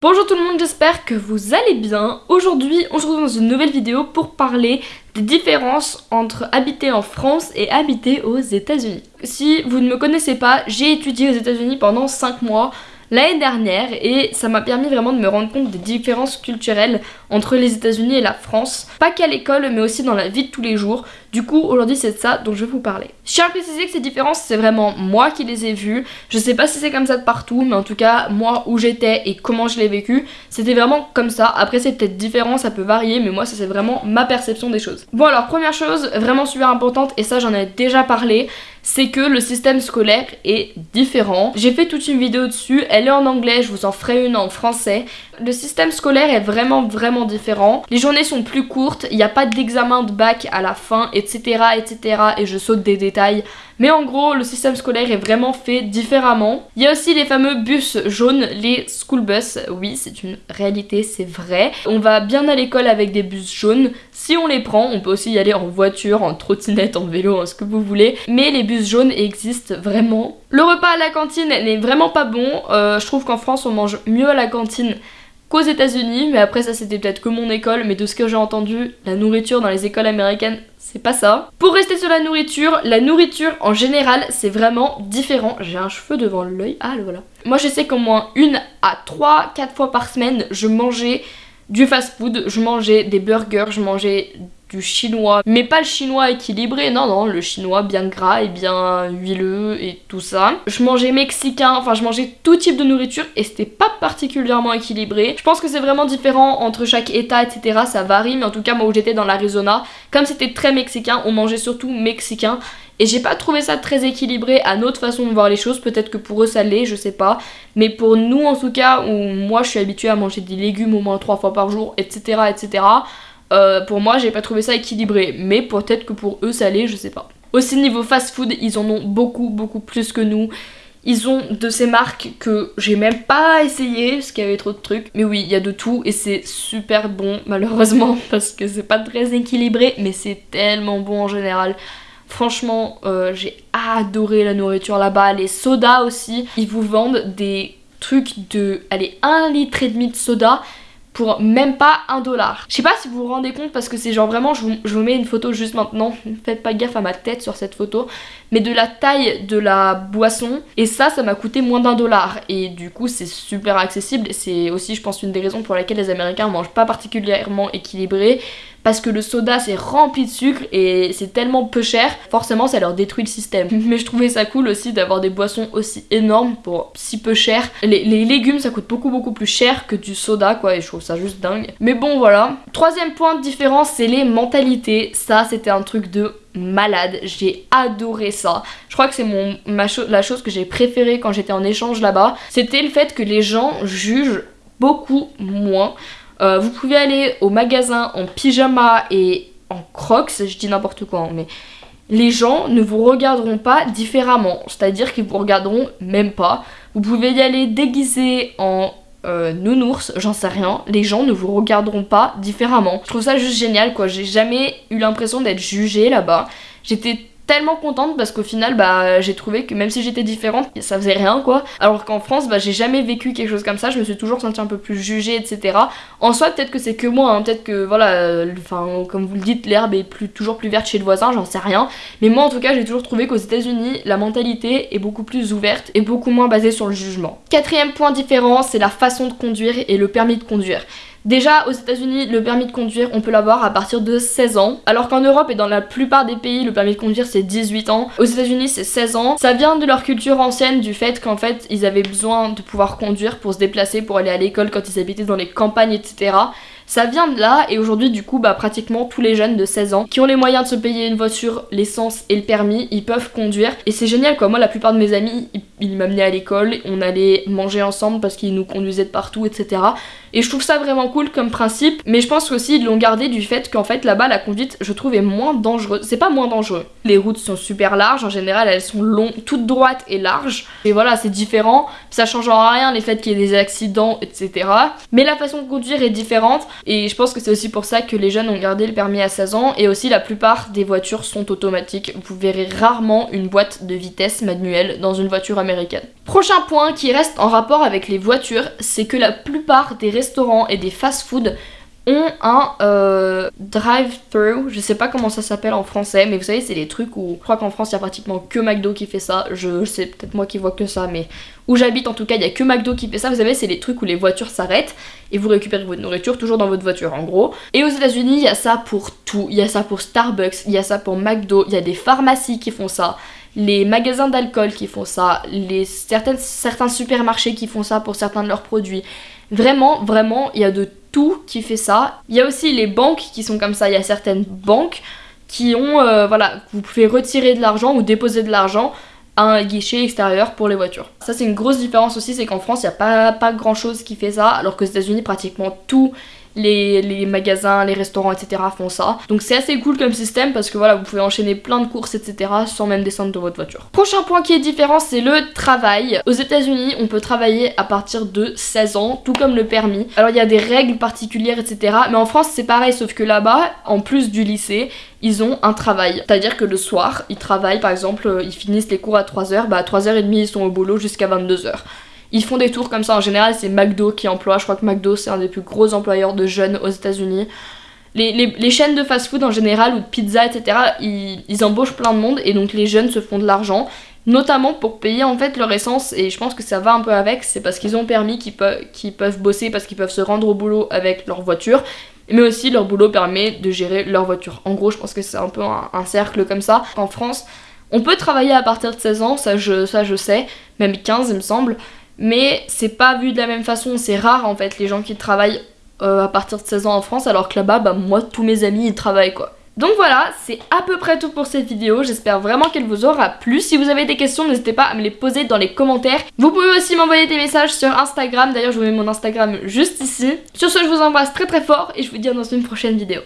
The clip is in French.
Bonjour tout le monde, j'espère que vous allez bien. Aujourd'hui, on se retrouve dans une nouvelle vidéo pour parler des différences entre habiter en France et habiter aux États-Unis. Si vous ne me connaissez pas, j'ai étudié aux États-Unis pendant 5 mois l'année dernière et ça m'a permis vraiment de me rendre compte des différences culturelles entre les États-Unis et la France. Pas qu'à l'école mais aussi dans la vie de tous les jours. Du coup aujourd'hui c'est de ça dont je vais vous parler. Je tiens à préciser que ces différences c'est vraiment moi qui les ai vues. Je sais pas si c'est comme ça de partout mais en tout cas moi où j'étais et comment je l'ai vécu c'était vraiment comme ça. Après c'est peut-être différent, ça peut varier mais moi ça c'est vraiment ma perception des choses. Bon alors première chose vraiment super importante et ça j'en ai déjà parlé c'est que le système scolaire est différent. J'ai fait toute une vidéo dessus, elle est en anglais, je vous en ferai une en français. Le système scolaire est vraiment vraiment différent. Les journées sont plus courtes, il n'y a pas d'examen de bac à la fin, etc. etc. et je saute des détails. Mais en gros, le système scolaire est vraiment fait différemment. Il y a aussi les fameux bus jaunes, les school bus. Oui, c'est une réalité, c'est vrai. On va bien à l'école avec des bus jaunes. Si on les prend, on peut aussi y aller en voiture, en trottinette, en vélo, en ce que vous voulez. Mais les bus jaunes existent vraiment. Le repas à la cantine n'est vraiment pas bon. Euh, je trouve qu'en France, on mange mieux à la cantine qu'aux États-Unis, mais après ça c'était peut-être que mon école, mais de ce que j'ai entendu, la nourriture dans les écoles américaines, c'est pas ça. Pour rester sur la nourriture, la nourriture en général, c'est vraiment différent. J'ai un cheveu devant l'œil, ah le voilà. Moi je sais qu'au moins une à trois, quatre fois par semaine, je mangeais du fast-food, je mangeais des burgers, je mangeais du chinois, mais pas le chinois équilibré, non non, le chinois bien gras et bien huileux et tout ça. Je mangeais mexicain, enfin je mangeais tout type de nourriture et c'était pas particulièrement équilibré. Je pense que c'est vraiment différent entre chaque état, etc. Ça varie, mais en tout cas moi où j'étais dans l'Arizona, comme c'était très mexicain, on mangeait surtout mexicain et j'ai pas trouvé ça très équilibré à notre façon de voir les choses, peut-être que pour eux ça l'est, je sais pas. Mais pour nous en tout cas, où moi je suis habituée à manger des légumes au moins trois fois par jour, etc. etc. Euh, pour moi, j'ai pas trouvé ça équilibré, mais peut-être que pour eux ça l'est, je sais pas. Aussi niveau fast food, ils en ont beaucoup beaucoup plus que nous. Ils ont de ces marques que j'ai même pas essayé parce qu'il y avait trop de trucs. Mais oui, il y a de tout et c'est super bon malheureusement parce que c'est pas très équilibré mais c'est tellement bon en général. Franchement, euh, j'ai adoré la nourriture là-bas. Les sodas aussi, ils vous vendent des trucs de, allez, 1 litre et demi de soda pour même pas un dollar. Je sais pas si vous vous rendez compte parce que c'est genre vraiment, je vous, mets une photo juste maintenant, faites pas gaffe à ma tête sur cette photo, mais de la taille de la boisson et ça, ça m'a coûté moins d'un dollar et du coup c'est super accessible c'est aussi je pense une des raisons pour lesquelles les américains mangent pas particulièrement équilibré parce que le soda c'est rempli de sucre et c'est tellement peu cher, forcément ça leur détruit le système. Mais je trouvais ça cool aussi d'avoir des boissons aussi énormes pour si peu cher. Les, légumes ça coûte beaucoup beaucoup plus cher que du soda quoi et je trouve ça juste dingue. Mais bon voilà. Troisième point de différence c'est les mentalités. Ça c'était un truc de malade, j'ai adoré ça. Je crois que c'est la chose que j'ai préférée quand j'étais en échange là-bas, c'était le fait que les gens jugent beaucoup moins. Euh, vous pouvez aller au magasin en pyjama et en crocs, je dis n'importe quoi, hein, mais les gens ne vous regarderont pas différemment, c'est-à-dire qu'ils vous regarderont même pas. Vous pouvez y aller déguisé en euh, nounours, j'en sais rien, les gens ne vous regarderont pas différemment. Je trouve ça juste génial quoi, j'ai jamais eu l'impression d'être jugée là-bas. J'étais tellement contente parce qu'au final bah j'ai trouvé que même si j'étais différente ça faisait rien quoi. Alors qu'en France bah j'ai jamais vécu quelque chose comme ça. Je me suis toujours sentie un peu plus jugée etc en soi peut-être que c'est que moi hein. peut-être que voilà euh, enfin comme vous le dites l'herbe est toujours plus verte chez le voisin j'en sais rien. Mais moi en tout cas j'ai toujours trouvé qu'aux états unis la mentalité est beaucoup plus ouverte et beaucoup moins basée sur le jugement. Quatrième point différent c'est la façon de conduire et le permis de conduire Déjà aux états unis le permis de conduire on peut l'avoir à partir de 16 ans alors qu'en Europe et dans la plupart des pays le permis de conduire c'est 18 ans. Aux états unis c'est 16 ans. Ça vient de leur culture ancienne du fait qu'en fait ils avaient besoin de pouvoir conduire pour se déplacer, pour aller à l'école quand ils habitaient dans les campagnes etc. Ça vient de là et aujourd'hui du coup bah pratiquement tous les jeunes de 16 ans qui ont les moyens de se payer une voiture, l'essence et le permis, ils peuvent conduire et c'est génial quoi. Moi la plupart de mes amis ils, m'amenaient à l'école, on allait manger ensemble parce qu'ils nous conduisaient de partout etc. Et je trouve ça vraiment cool comme principe mais je pense aussi ils l'ont gardé du fait qu'en fait là-bas la conduite je trouve est moins dangereuse. C'est pas moins dangereux. Les routes sont super larges en général elles sont longues, toutes droites et larges et voilà c'est différent. Ça change en rien les faits qu'il y ait des accidents etc. Mais la façon de conduire est différente Et je pense que c'est aussi pour ça que les jeunes ont gardé le permis à 16 ans. Et aussi la plupart des voitures sont automatiques. Vous verrez rarement une boîte de vitesse manuelle dans une voiture américaine. Prochain point qui reste en rapport avec les voitures, c'est que la plupart des restaurants et des fast-food ont un euh, drive-thru, je sais pas comment ça s'appelle en français, mais vous savez c'est les trucs où je crois qu'en France il y a pratiquement que McDo qui fait ça, je sais peut-être moi qui vois que ça, mais où j'habite en tout cas il y a que McDo qui fait ça, vous savez c'est les trucs où les voitures s'arrêtent et vous récupérez votre nourriture toujours dans votre voiture en gros. Et aux états unis il y a ça pour tout, il y a ça pour Starbucks, il y a ça pour McDo, il y a des pharmacies qui font ça, les magasins d'alcool qui font ça, les certaines, certains supermarchés qui font ça pour certains de leurs produits. Vraiment, vraiment, il y a de tout qui fait ça. Il y a aussi les banques qui sont comme ça. Il y a certaines banques qui ont, euh, voilà, vous pouvez retirer de l'argent ou déposer de l'argent à un guichet extérieur pour les voitures. Ça c'est une grosse différence aussi, c'est qu'en France il n'y a pas, pas grand chose qui fait ça, alors qu'aux états unis pratiquement tout les, magasins, les restaurants, etc. font ça. Donc c'est assez cool comme système parce que voilà, vous pouvez enchaîner plein de courses, etc. sans même descendre de votre voiture. Prochain point qui est différent, c'est le travail. Aux états unis on peut travailler à partir de 16 ans, tout comme le permis. Alors il y a des règles particulières, etc. Mais en France, c'est pareil, sauf que là-bas, en plus du lycée, ils ont un travail. C'est-à-dire que le soir, ils travaillent, par exemple, ils finissent les cours à 3h, bah à 3h30 ils sont au boulot jusqu'à 22h. Ils font des tours comme ça en général, c'est McDo qui emploie. Je crois que McDo c'est un des plus gros employeurs de jeunes aux États-Unis. Les, chaînes de fast-food en général ou de pizza, etc., ils, embauchent plein de monde et donc les jeunes se font de l'argent, notamment pour payer en fait leur essence. Et je pense que ça va un peu avec, c'est parce qu'ils ont permis qu'ils peuvent, peuvent bosser, parce qu'ils peuvent se rendre au boulot avec leur voiture, mais aussi leur boulot permet de gérer leur voiture. En gros, je pense que c'est un peu un, un cercle comme ça. En France, on peut travailler à partir de 16 ans, ça je, ça je sais, même 15 il me semble mais c'est pas vu de la même façon, c'est rare en fait les gens qui travaillent euh, à partir de 16 ans en France alors que là-bas, bah moi tous mes amis ils travaillent quoi. Donc voilà, c'est à peu près tout pour cette vidéo, j'espère vraiment qu'elle vous aura plu. Si vous avez des questions, n'hésitez pas à me les poser dans les commentaires. Vous pouvez aussi m'envoyer des messages sur Instagram, d'ailleurs je vous mets mon Instagram juste ici. Sur ce, je vous embrasse très très fort et je vous dis dans une prochaine vidéo.